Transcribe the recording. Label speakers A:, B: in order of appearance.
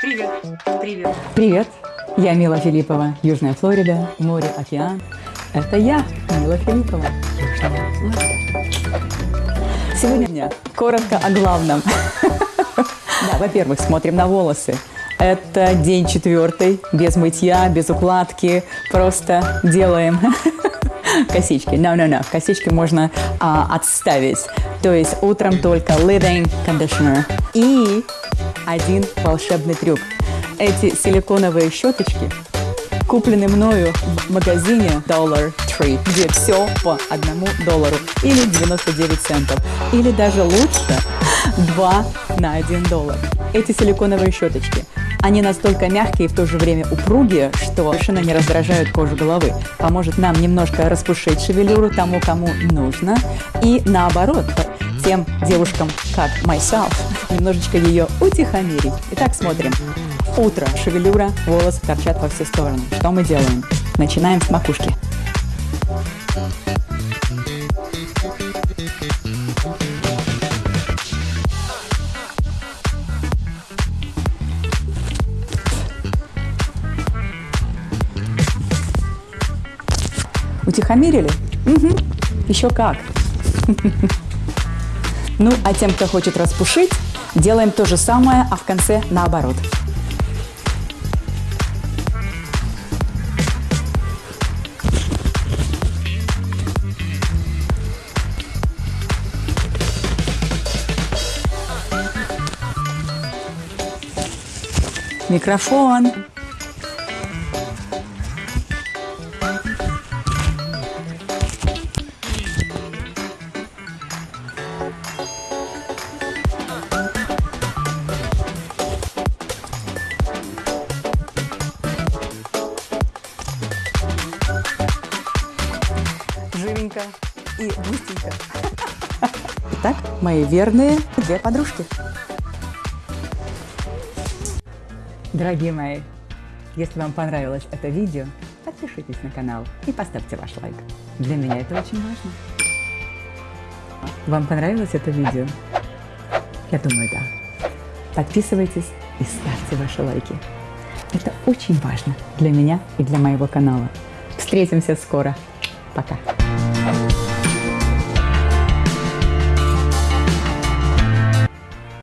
A: Привет. Привет.
B: Привет, я Мила Филиппова, Южная Флорида, море, океан. Это я, Мила Филиппова. Сегодня коротко о главном. Да, во-первых, смотрим на волосы. Это день четвертый, без мытья, без укладки, просто делаем косички. No, no, no, косички можно а, отставить. То есть утром только leave-in conditioner. И один волшебный трюк. Эти силиконовые щеточки куплены мною в магазине Dollar Tree, где все по одному доллару или 99 центов, или даже лучше 2 на 1 доллар. Эти силиконовые щеточки они настолько мягкие и в то же время упругие, что совершенно не раздражают кожу головы. Поможет нам немножко распушить шевелюру тому, кому нужно. И наоборот, тем девушкам, как myself, немножечко ее утихомирить. Итак, смотрим. Утро, шевелюра, волосы торчат во все стороны. Что мы делаем? Начинаем с макушки. Утихомирили? Угу. Еще как. Ну, а тем, кто хочет распушить, делаем то же самое, а в конце наоборот. Микрофон. Живенько и густенько. Итак, мои верные две подружки. Дорогие мои, если вам понравилось это видео, подпишитесь на канал и поставьте ваш лайк. Для меня это очень важно. Вам понравилось это видео? Я думаю, да. Подписывайтесь и ставьте ваши лайки. Это очень важно для меня и для моего канала. Встретимся скоро. Пока.